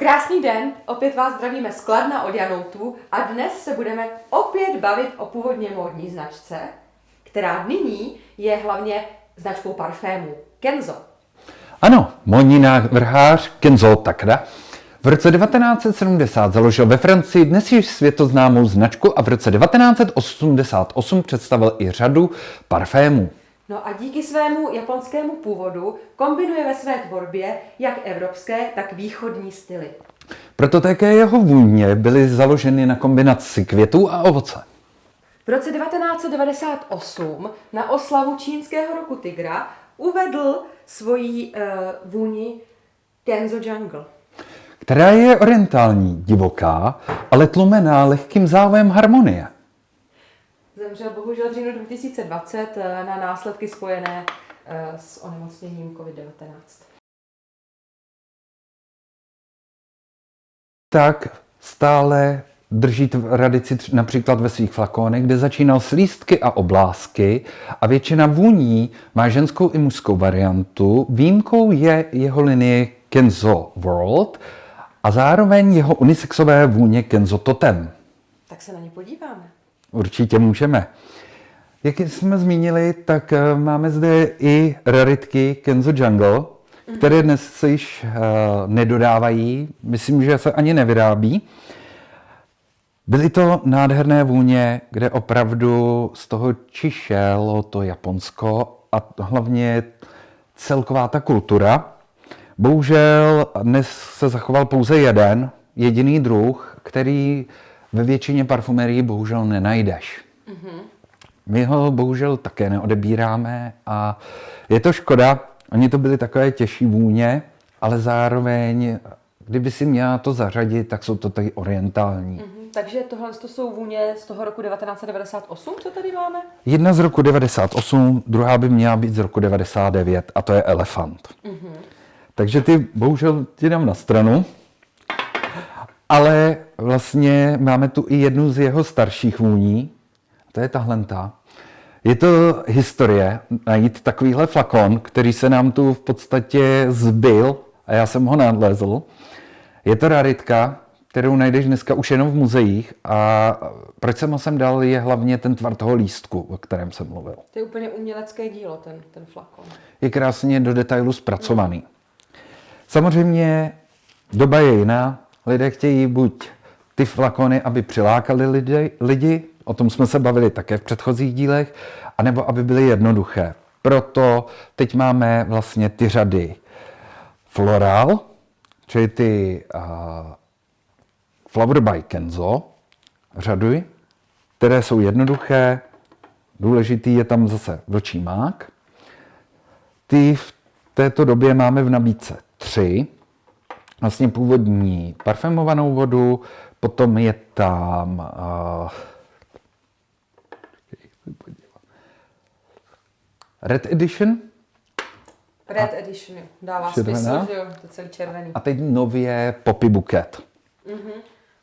Krásný den, opět vás zdravíme z Kladna od Janoutu a dnes se budeme opět bavit o původně módní značce, která nyní je hlavně značkou parfému Kenzo. Ano, módní návrhář Kenzo Takada v roce 1970 založil ve Francii dnes již světoznámou značku a v roce 1988 představil i řadu parfémů. No a díky svému japonskému původu kombinuje ve své tvorbě jak evropské, tak východní styly. Proto také jeho vůně byly založeny na kombinaci květů a ovoce. V roce 1998 na oslavu čínského roku Tigra uvedl svoji uh, vůni Kenzo Jungle. která je orientální, divoká, ale tlumená lehkým závojem harmonie. Zemřel bohužel v říjnu 2020 eh, na následky spojené eh, s onemocněním COVID-19. Tak stále drží tradici tř- například ve svých flakonech, kde začínal s lístky a oblásky a většina vůní má ženskou i mužskou variantu. Výjimkou je jeho linie Kenzo World a zároveň jeho unisexové vůně Kenzo Totem. Tak se na ně podíváme. Určitě můžeme. Jak jsme zmínili, tak eh, máme zde i raritky Kenzo Jungle, které dnes se již uh, nedodávají, myslím, že se ani nevyrábí. Byly to nádherné vůně, kde opravdu z toho čišelo to Japonsko a hlavně celková ta kultura. Bohužel dnes se zachoval pouze jeden, jediný druh, který ve většině parfumerií bohužel nenajdeš. My ho bohužel také neodebíráme a je to škoda. Oni to byly takové těžší vůně, ale zároveň, kdyby si měla to zařadit, tak jsou to tady orientální. Mhm, takže tohle to jsou vůně z toho roku 1998, co tady máme? Jedna z roku 98, druhá by měla být z roku 99 a to je Elefant. Takže ty bohužel ti dám na stranu, ale vlastně máme tu i jednu z jeho starších vůní, to je tahle. ta. Je to historie najít takovýhle flakon, který se nám tu v podstatě zbyl a já jsem ho nalezl. Je to raritka, kterou najdeš dneska už jenom v muzeích a proč jsem ho sem dal je hlavně ten tvar toho lístku, o kterém jsem mluvil. To je úplně umělecké dílo, ten, ten flakon. Je krásně do detailu zpracovaný. Samozřejmě doba je jiná. Lidé chtějí buď ty flakony, aby přilákali lidi, lidi, o tom jsme se bavili také v předchozích dílech, anebo aby byly jednoduché. Proto teď máme vlastně ty řady Floral, čili ty uh, Flower by Kenzo, řady, které jsou jednoduché, důležitý je tam zase vlčí mák, ty v této době máme v nabídce tři. Vlastně původní parfémovanou vodu, potom je tam uh, Red Edition Red Edition, jo. dává smysl, že jo, to celý červený. a teď nově Poppy Buket,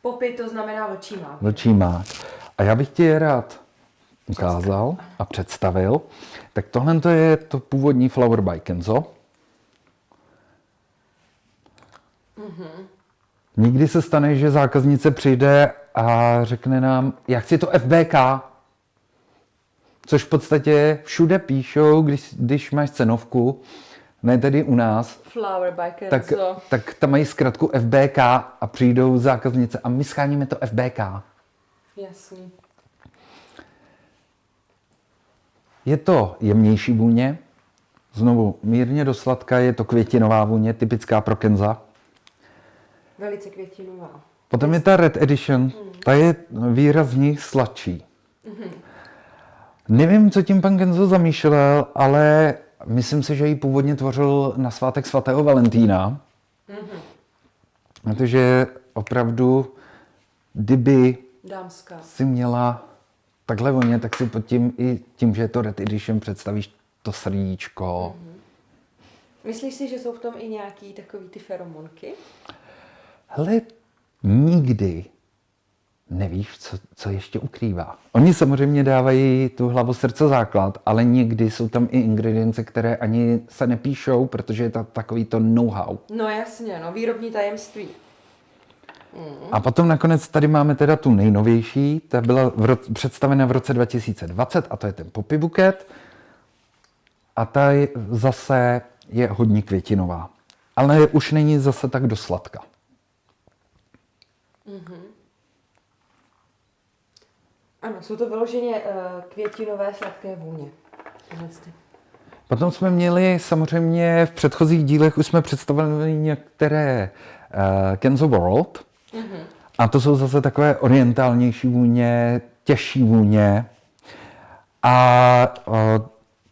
Popy to znamená vlčí mák. vlčí mák. A já bych ti je rád ukázal a představil. Tak tohle to je to původní Flower by Kenzo. Nikdy se stane, že zákaznice přijde a řekne nám, já chci to FBK. Což v podstatě všude píšou, když, když máš cenovku, ne tedy u nás, Flower by tak, Kenzo. tak tam mají zkratku FBK a přijdou zákaznice a my scháníme to FBK. Jasný. Je to jemnější vůně, znovu mírně do sladka, je to květinová vůně, typická pro Kenza. Velice květinová. Potom je ta Red Edition, ta je výrazně sladší. Nevím, co tím pan Kenzo zamýšlel, ale myslím si, že ji původně tvořil na svátek svatého Valentína. Protože opravdu, kdyby Dámská. si měla takhle voně, tak si pod tím i tím, že je to Red Edition, představíš to srdíčko. Myslíš si, že jsou v tom i nějaký takový ty feromonky? Hele, nikdy nevíš, co, co ještě ukrývá. Oni samozřejmě dávají tu hlavu srdce základ, ale někdy jsou tam i ingredience, které ani se nepíšou, protože je to takový to know-how. No jasně, no výrobní tajemství. A potom nakonec tady máme teda tu nejnovější, ta byla v ro- představena v roce 2020 a to je ten Poppy Buket. A ta je, zase je hodně květinová. Ale už není zase tak dosladka. Ano, jsou to vyloženě uh, květinové sladké vůně. Potom jsme měli samozřejmě v předchozích dílech už jsme představili některé uh, Kenzo World. A to jsou zase takové orientálnější vůně, těžší vůně. A uh,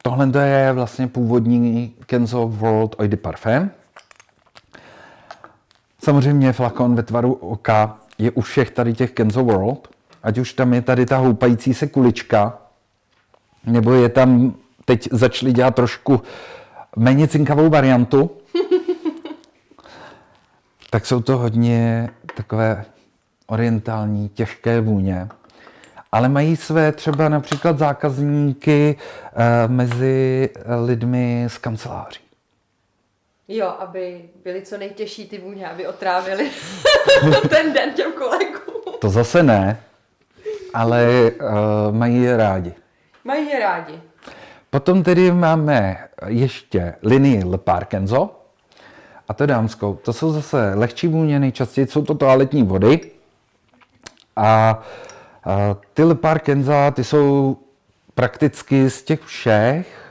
tohle to je vlastně původní Kenzo World Eau de Parfum. Samozřejmě flakon ve tvaru oka je u všech tady těch Kenzo World. Ať už tam je tady ta houpající se kulička, nebo je tam, teď začali dělat trošku méně cinkavou variantu, tak jsou to hodně takové orientální, těžké vůně. Ale mají své třeba například zákazníky eh, mezi lidmi z kanceláří. Jo, aby byly co nejtěžší ty vůně, aby otrávili ten den těm kolegům. To zase ne, ale uh, mají je rádi. Mají je rádi. Potom tedy máme ještě linii Le Parkenzo, a to dámskou. To jsou zase lehčí vůně, nejčastěji jsou to toaletní vody. A, a ty Le Parkenza, ty jsou prakticky z těch všech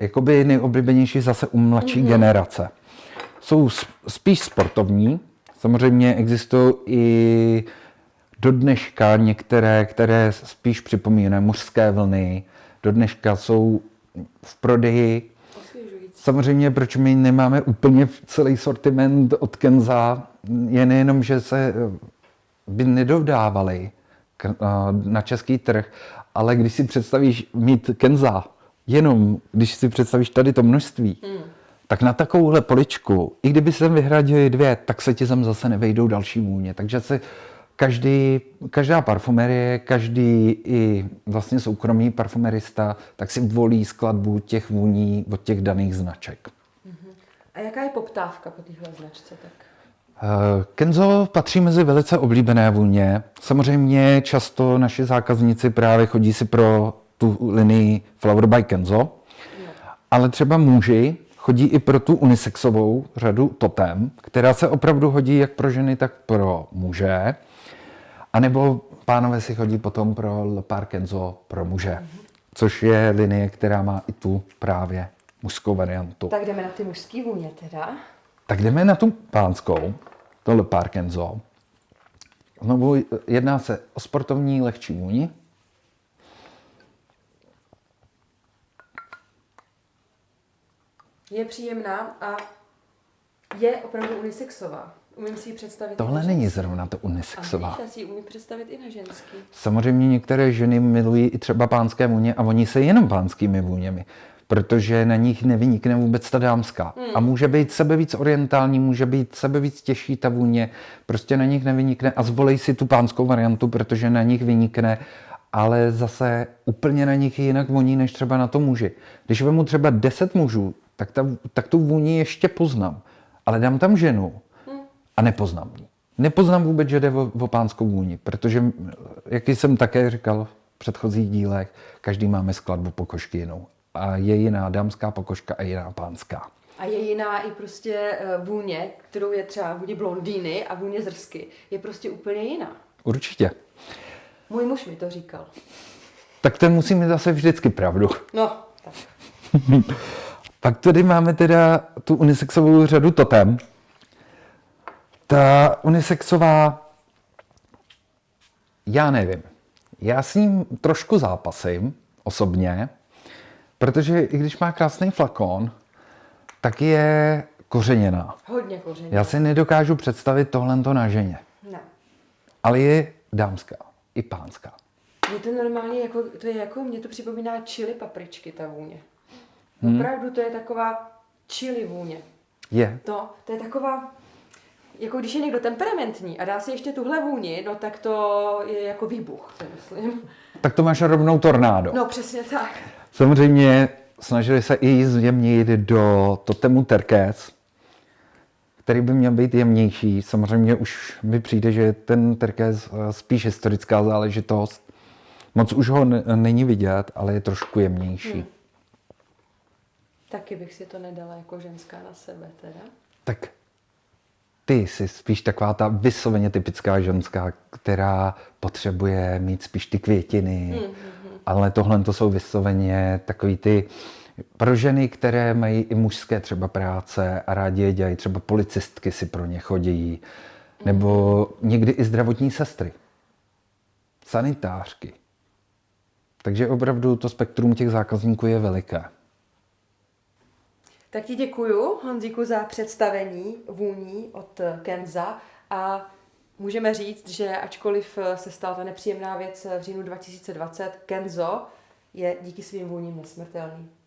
jakoby nejoblíbenější zase u mladší mm-hmm. generace. Jsou spíš sportovní, samozřejmě existují i do dneška některé, které spíš připomínají mužské vlny, do dneška jsou v prodeji. Samozřejmě, proč my nemáme úplně celý sortiment od Kenza, je nejenom, že se by nedodávali na český trh, ale když si představíš mít Kenza, jenom když si představíš tady to množství, hmm. tak na takovouhle poličku, i kdyby se vyhradili dvě, tak se ti tam zase nevejdou další vůně. Takže se každý, každá parfumerie, každý i vlastně soukromý parfumerista, tak si volí skladbu těch vůní od těch daných značek. A jaká je poptávka po téhle značce? Tak? Kenzo patří mezi velice oblíbené vůně. Samozřejmě často naši zákazníci právě chodí si pro tu linii Flower by Kenzo, ale třeba muži chodí i pro tu unisexovou řadu Totem, která se opravdu hodí jak pro ženy, tak pro muže. A nebo pánové si chodí potom pro Le Parkenzo pro muže, což je linie, která má i tu právě mužskou variantu. Tak jdeme na ty mužské vůně teda. Tak jdeme na tu pánskou, to Le Parkenzo. Znovu jedná se o sportovní lehčí vůni. Je příjemná a je opravdu unisexová. Umím si ji představit Tohle není zrovna to unisexová. A já si ji umím představit i na ženský. Samozřejmě některé ženy milují i třeba pánské vůně a oni se jenom pánskými vůněmi, protože na nich nevynikne vůbec ta dámská. Hmm. A může být sebe víc orientální, může být sebe víc těžší ta vůně, prostě na nich nevynikne a zvolej si tu pánskou variantu, protože na nich vynikne, ale zase úplně na nich jinak voní, než třeba na to muži. Když vemu třeba 10 mužů, tak, ta, tak tu vůni ještě poznám, ale dám tam ženu a nepoznám ji. Nepoznám vůbec, že jde o, o pánskou vůni, protože, jak jsem také říkal v předchozích dílech, každý máme skladbu pokožky jinou. A je jiná dámská pokožka a jiná pánská. A je jiná i prostě eh, vůně, kterou je třeba vůně blondýny a vůně zrsky. Je prostě úplně jiná. Určitě. Můj muž mi to říkal. Tak ten musí mít zase vždycky pravdu. No, tak. Pak tady máme teda tu unisexovou řadu Totem. Ta unisexová, já nevím. Já s ním trošku zápasím osobně, protože i když má krásný flakon, tak je kořeněná. Hodně koření. Já si nedokážu představit tohle na ženě. Ne. Ale je dámská, i pánská. Je to normálně jako, to je jako, mě to připomíná chili papričky, ta vůně. Hmm. Opravdu to je taková chili vůně. Je. To, to je taková, jako když je někdo temperamentní a dá si ještě tuhle vůni, no tak to je jako výbuch, si myslím. Tak to máš rovnou tornádo. No přesně tak. Samozřejmě snažili se i zjemnit do totemu Terkés, který by měl být jemnější. Samozřejmě už mi přijde, že ten terkéz eh, spíš historická záležitost. Moc už ho není vidět, ale je trošku jemnější. Hmm. Taky bych si to nedala jako ženská na sebe teda. Tak ty jsi spíš taková ta vysloveně typická ženská, která potřebuje mít spíš ty květiny, mm-hmm. ale tohle to jsou vysloveně takový ty pro ženy, které mají i mužské třeba práce a rádi je dělají, třeba policistky si pro ně chodí, nebo mm-hmm. někdy i zdravotní sestry, sanitářky. Takže opravdu to spektrum těch zákazníků je veliké. Tak ti děkuju, Honzíku, za představení vůní od Kenza a můžeme říct, že ačkoliv se stala ta nepříjemná věc v říjnu 2020, Kenzo je díky svým vůním nesmrtelný.